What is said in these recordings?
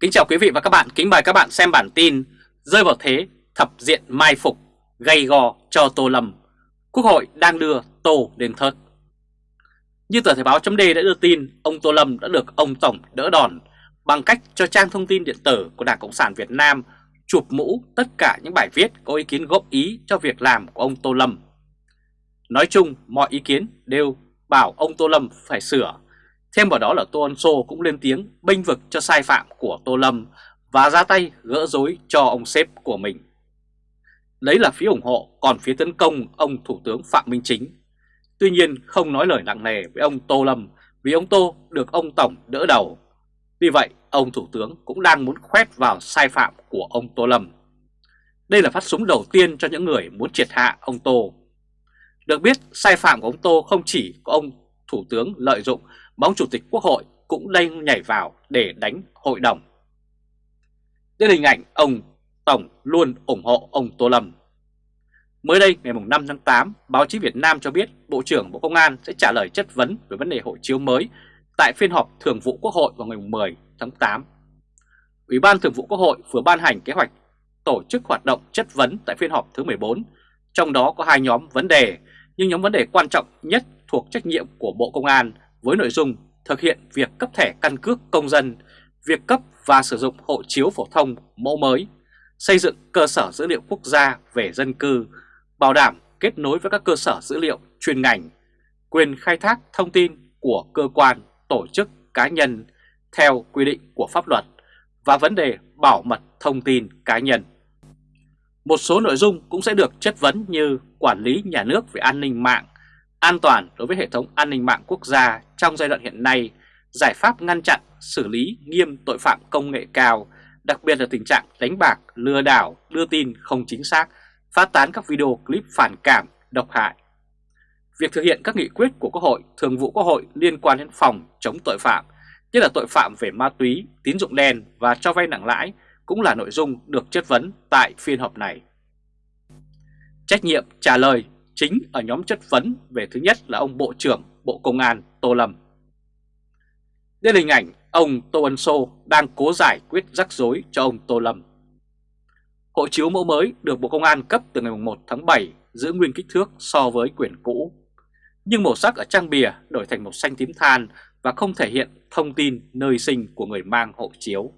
Kính chào quý vị và các bạn, kính mời các bạn xem bản tin Rơi vào thế thập diện mai phục, gây gò cho Tô Lâm. Quốc hội đang đưa Tô đến thớt. Như tờ Thời báo chấm đã đưa tin, ông Tô Lâm đã được ông Tổng đỡ đòn Bằng cách cho trang thông tin điện tử của Đảng Cộng sản Việt Nam chụp mũ tất cả những bài viết có ý kiến góp ý cho việc làm của ông Tô Lâm. Nói chung mọi ý kiến đều bảo ông Tô Lâm phải sửa. Thêm vào đó là Tô Ân Sô cũng lên tiếng bênh vực cho sai phạm của Tô Lâm và ra tay gỡ rối cho ông sếp của mình. Đấy là phía ủng hộ, còn phía tấn công ông Thủ tướng Phạm Minh Chính. Tuy nhiên không nói lời nặng nề với ông Tô Lâm vì ông Tô được ông Tổng đỡ đầu. Vì vậy, ông Thủ tướng cũng đang muốn khoét vào sai phạm của ông Tô Lâm. Đây là phát súng đầu tiên cho những người muốn triệt hạ ông Tô. Được biết, sai phạm của ông Tô không chỉ có ông Thủ tướng lợi dụng bóng Chủ tịch Quốc hội cũng đang nhảy vào để đánh hội đồng. Đây là hình ảnh ông Tổng luôn ủng hộ ông Tô Lâm. Mới đây ngày 5 tháng 8, báo chí Việt Nam cho biết Bộ trưởng Bộ Công an sẽ trả lời chất vấn về vấn đề hộ chiếu mới tại phiên họp Thường vụ Quốc hội vào ngày 10 tháng 8. Ủy ban Thường vụ Quốc hội vừa ban hành kế hoạch tổ chức hoạt động chất vấn tại phiên họp thứ 14, trong đó có hai nhóm vấn đề, nhưng nhóm vấn đề quan trọng nhất thuộc trách nhiệm của Bộ Công an với nội dung thực hiện việc cấp thẻ căn cước công dân, việc cấp và sử dụng hộ chiếu phổ thông mẫu mới, xây dựng cơ sở dữ liệu quốc gia về dân cư, bảo đảm kết nối với các cơ sở dữ liệu chuyên ngành, quyền khai thác thông tin của cơ quan, tổ chức, cá nhân theo quy định của pháp luật và vấn đề bảo mật thông tin cá nhân. Một số nội dung cũng sẽ được chất vấn như quản lý nhà nước về an ninh mạng, an toàn đối với hệ thống an ninh mạng quốc gia trong giai đoạn hiện nay, giải pháp ngăn chặn, xử lý nghiêm tội phạm công nghệ cao, đặc biệt là tình trạng đánh bạc, lừa đảo, đưa tin không chính xác, phát tán các video clip phản cảm, độc hại. Việc thực hiện các nghị quyết của Quốc hội, Thường vụ Quốc hội liên quan đến phòng chống tội phạm, nhất là tội phạm về ma túy, tín dụng đen và cho vay nặng lãi cũng là nội dung được chất vấn tại phiên họp này. Trách nhiệm trả lời chính ở nhóm chất vấn về thứ nhất là ông Bộ trưởng Bộ Công an Tô Lâm. Đây là hình ảnh ông Tô Ân Sô đang cố giải quyết rắc rối cho ông Tô Lâm. Hộ chiếu mẫu mới được Bộ Công an cấp từ ngày 1 tháng 7 giữ nguyên kích thước so với quyển cũ. Nhưng màu sắc ở trang bìa đổi thành màu xanh tím than và không thể hiện thông tin nơi sinh của người mang hộ chiếu.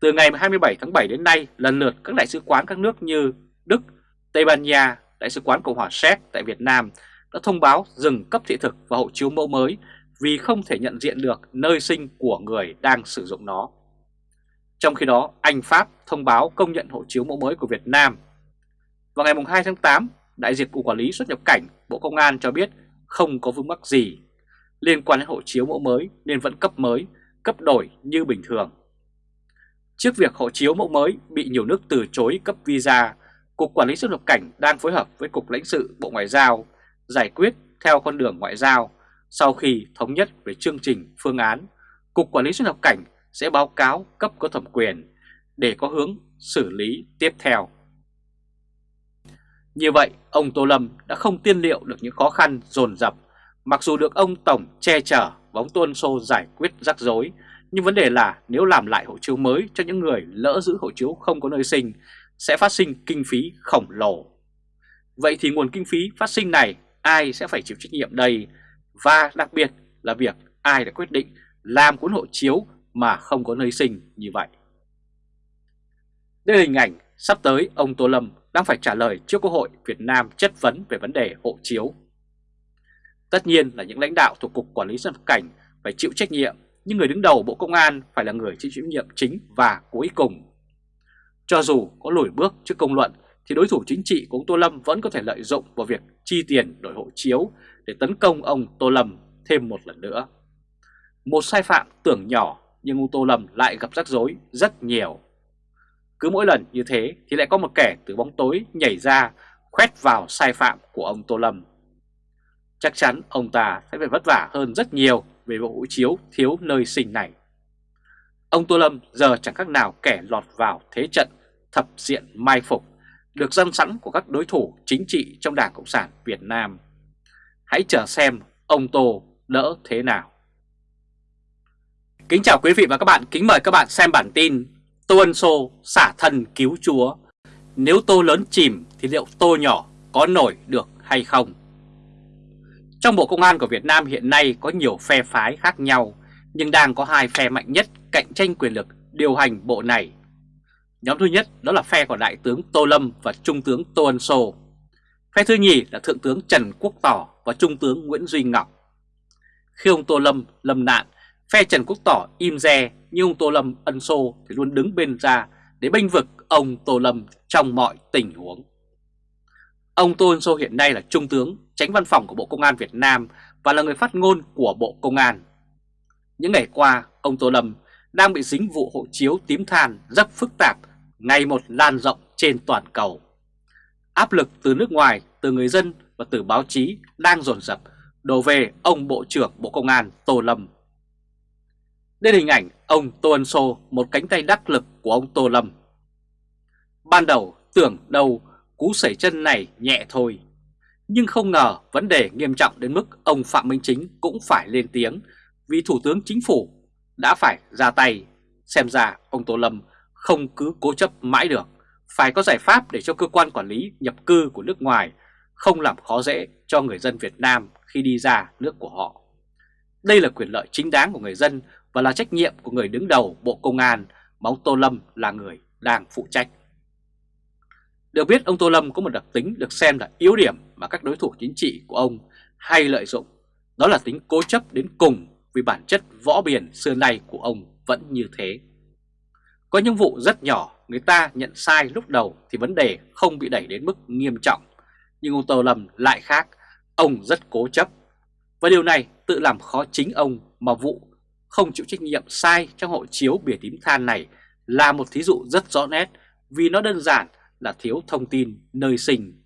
Từ ngày 27 tháng 7 đến nay, lần lượt các đại sứ quán các nước như Đức, Tây Ban Nha, Đại sứ quán Cộng hòa Séc tại Việt Nam đã thông báo dừng cấp thị thực và hộ chiếu mẫu mới vì không thể nhận diện được nơi sinh của người đang sử dụng nó. Trong khi đó, Anh Pháp thông báo công nhận hộ chiếu mẫu mới của Việt Nam. Vào ngày 2 tháng 8, Đại diện Cục Quản lý xuất nhập cảnh Bộ Công an cho biết không có vướng mắc gì liên quan đến hộ chiếu mẫu mới nên vẫn cấp mới, cấp đổi như bình thường. Trước việc hộ chiếu mẫu mới bị nhiều nước từ chối cấp visa, Cục Quản lý xuất nhập cảnh đang phối hợp với Cục lãnh sự Bộ Ngoại giao giải quyết theo con đường ngoại giao. Sau khi thống nhất về chương trình phương án, Cục Quản lý xuất nhập cảnh sẽ báo cáo cấp có thẩm quyền để có hướng xử lý tiếp theo. Như vậy, ông Tô Lâm đã không tiên liệu được những khó khăn dồn dập, mặc dù được ông Tổng che chở bóng tuôn xô giải quyết rắc rối, nhưng vấn đề là nếu làm lại hộ chiếu mới cho những người lỡ giữ hộ chiếu không có nơi sinh sẽ phát sinh kinh phí khổng lồ. Vậy thì nguồn kinh phí phát sinh này ai sẽ phải chịu trách nhiệm đây và đặc biệt là việc ai đã quyết định làm cuốn hộ chiếu mà không có nơi sinh như vậy. Đây là hình ảnh sắp tới ông Tô Lâm đang phải trả lời trước Quốc hội Việt Nam chất vấn về vấn đề hộ chiếu. Tất nhiên là những lãnh đạo thuộc Cục Quản lý xuất nhập cảnh phải chịu trách nhiệm, nhưng người đứng đầu Bộ Công an phải là người chịu trách nhiệm chính và cuối cùng cho dù có lùi bước trước công luận, thì đối thủ chính trị của ông Tô Lâm vẫn có thể lợi dụng vào việc chi tiền đổi hộ chiếu để tấn công ông Tô Lâm thêm một lần nữa. Một sai phạm tưởng nhỏ nhưng ông Tô Lâm lại gặp rắc rối rất nhiều. Cứ mỗi lần như thế thì lại có một kẻ từ bóng tối nhảy ra khoét vào sai phạm của ông Tô Lâm. Chắc chắn ông ta sẽ phải vất vả hơn rất nhiều về bộ hộ chiếu thiếu nơi sinh này. Ông Tô Lâm giờ chẳng khác nào kẻ lọt vào thế trận thập diện mai phục được dân sẵn của các đối thủ chính trị trong Đảng Cộng sản Việt Nam. Hãy chờ xem ông Tô đỡ thế nào. Kính chào quý vị và các bạn, kính mời các bạn xem bản tin Tô Ân Sô xả thân cứu chúa Nếu tô lớn chìm thì liệu tô nhỏ có nổi được hay không? Trong Bộ Công an của Việt Nam hiện nay có nhiều phe phái khác nhau nhưng đang có hai phe mạnh nhất cạnh tranh quyền lực điều hành bộ này Nhóm thứ nhất đó là phe của Đại tướng Tô Lâm và Trung tướng Tô Ân Sô Phe thứ nhì là Thượng tướng Trần Quốc Tỏ và Trung tướng Nguyễn Duy Ngọc Khi ông Tô Lâm lâm nạn Phe Trần Quốc Tỏ im re nhưng ông Tô Lâm ân xô thì luôn đứng bên ra để bênh vực ông Tô Lâm trong mọi tình huống. Ông Tô Ân Sô hiện nay là Trung tướng, tránh văn phòng của Bộ Công an Việt Nam và là người phát ngôn của Bộ Công an. Những ngày qua, ông Tô Lâm đang bị dính vụ hộ chiếu tím than rất phức tạp, ngày một lan rộng trên toàn cầu. Áp lực từ nước ngoài, từ người dân và từ báo chí đang dồn dập đổ về ông Bộ trưởng Bộ Công an Tô Lâm đây là hình ảnh ông Tô Ân Sô, một cánh tay đắc lực của ông Tô Lâm. Ban đầu tưởng đâu cú sẩy chân này nhẹ thôi, nhưng không ngờ vấn đề nghiêm trọng đến mức ông Phạm Minh Chính cũng phải lên tiếng vì Thủ tướng Chính phủ đã phải ra tay. Xem ra ông Tô Lâm không cứ cố chấp mãi được, phải có giải pháp để cho cơ quan quản lý nhập cư của nước ngoài không làm khó dễ cho người dân Việt Nam khi đi ra nước của họ. Đây là quyền lợi chính đáng của người dân và là trách nhiệm của người đứng đầu Bộ Công an mà ông Tô Lâm là người đang phụ trách. Được biết ông Tô Lâm có một đặc tính được xem là yếu điểm mà các đối thủ chính trị của ông hay lợi dụng, đó là tính cố chấp đến cùng vì bản chất võ biển xưa nay của ông vẫn như thế. Có những vụ rất nhỏ người ta nhận sai lúc đầu thì vấn đề không bị đẩy đến mức nghiêm trọng, nhưng ông Tô Lâm lại khác, ông rất cố chấp. Và điều này tự làm khó chính ông mà vụ không chịu trách nhiệm sai trong hộ chiếu bìa tím than này là một thí dụ rất rõ nét vì nó đơn giản là thiếu thông tin nơi sinh.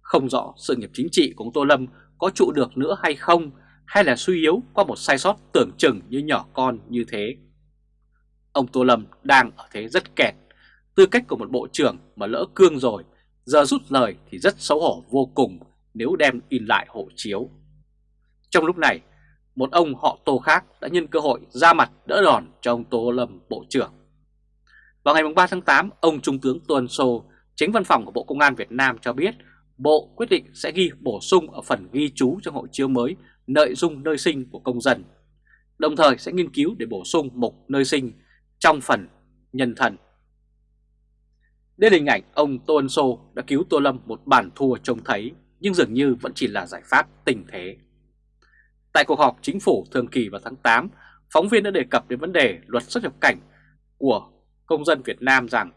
Không rõ sự nghiệp chính trị của ông Tô Lâm có trụ được nữa hay không hay là suy yếu qua một sai sót tưởng chừng như nhỏ con như thế. Ông Tô Lâm đang ở thế rất kẹt, tư cách của một bộ trưởng mà lỡ cương rồi, giờ rút lời thì rất xấu hổ vô cùng nếu đem in lại hộ chiếu. Trong lúc này, một ông họ Tô khác đã nhân cơ hội ra mặt đỡ đòn cho ông Tô Lâm Bộ trưởng. Vào ngày 3 tháng 8, ông Trung tướng Tuân Sô, chính văn phòng của Bộ Công an Việt Nam cho biết Bộ quyết định sẽ ghi bổ sung ở phần ghi chú trong hộ chiếu mới nội dung nơi sinh của công dân, đồng thời sẽ nghiên cứu để bổ sung mục nơi sinh trong phần nhân thần. Đây là hình ảnh ông Tô Ân Sô đã cứu Tô Lâm một bản thua trông thấy nhưng dường như vẫn chỉ là giải pháp tình thế. Tại cuộc họp chính phủ thường kỳ vào tháng 8, phóng viên đã đề cập đến vấn đề luật xuất nhập cảnh của công dân Việt Nam rằng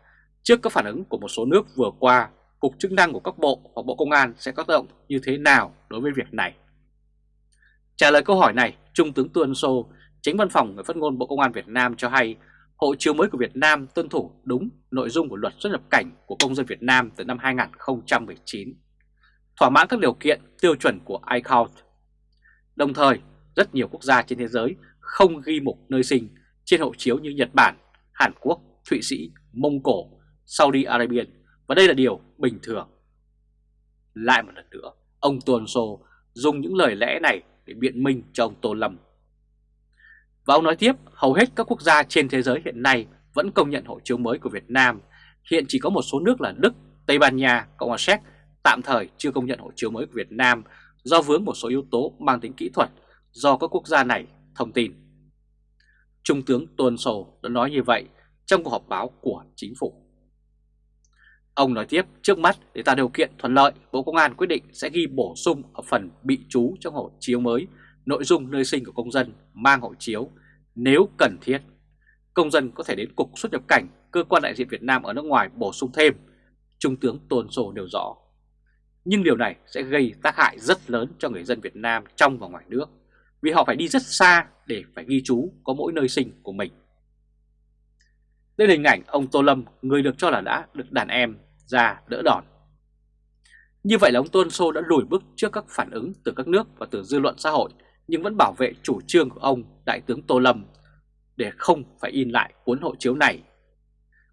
trước các phản ứng của một số nước vừa qua, cục chức năng của các bộ hoặc Bộ Công an sẽ có tác động như thế nào đối với việc này. Trả lời câu hỏi này, Trung tướng Tuân Sô, chính văn phòng người phát ngôn Bộ Công an Việt Nam cho hay hộ chiếu mới của Việt Nam tuân thủ đúng nội dung của luật xuất nhập cảnh của công dân Việt Nam từ năm 2019, thỏa mãn các điều kiện tiêu chuẩn của ICAO Đồng thời, rất nhiều quốc gia trên thế giới không ghi mục nơi sinh trên hộ chiếu như Nhật Bản, Hàn Quốc, Thụy Sĩ, Mông Cổ, Saudi Arabia. Và đây là điều bình thường. Lại một lần nữa, ông Tuần Sô dùng những lời lẽ này để biện minh cho ông Tô Lâm. Và ông nói tiếp, hầu hết các quốc gia trên thế giới hiện nay vẫn công nhận hộ chiếu mới của Việt Nam. Hiện chỉ có một số nước là Đức, Tây Ban Nha, Cộng hòa Séc tạm thời chưa công nhận hộ chiếu mới của Việt Nam do vướng một số yếu tố mang tính kỹ thuật do các quốc gia này thông tin. Trung tướng Tuần Sổ đã nói như vậy trong cuộc họp báo của chính phủ. Ông nói tiếp, trước mắt để tạo điều kiện thuận lợi, Bộ Công an quyết định sẽ ghi bổ sung ở phần bị trú trong hộ chiếu mới nội dung nơi sinh của công dân mang hộ chiếu nếu cần thiết. Công dân có thể đến Cục xuất nhập cảnh, cơ quan đại diện Việt Nam ở nước ngoài bổ sung thêm. Trung tướng Tôn Sô đều rõ nhưng điều này sẽ gây tác hại rất lớn cho người dân Việt Nam trong và ngoài nước vì họ phải đi rất xa để phải ghi chú có mỗi nơi sinh của mình. Đây là hình ảnh ông Tô Lâm, người được cho là đã được đàn em ra đỡ đòn. Như vậy là ông Tôn Sô đã lùi bước trước các phản ứng từ các nước và từ dư luận xã hội, nhưng vẫn bảo vệ chủ trương của ông, Đại tướng Tô Lâm, để không phải in lại cuốn hộ chiếu này.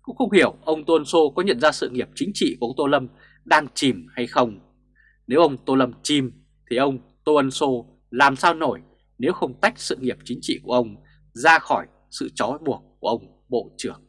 Cũng không hiểu ông Tôn Sô có nhận ra sự nghiệp chính trị của ông Tô Lâm đang chìm hay không. Nếu ông Tô Lâm chìm, thì ông Tô Ân Sô làm sao nổi nếu không tách sự nghiệp chính trị của ông ra khỏi sự trói buộc của ông Bộ trưởng.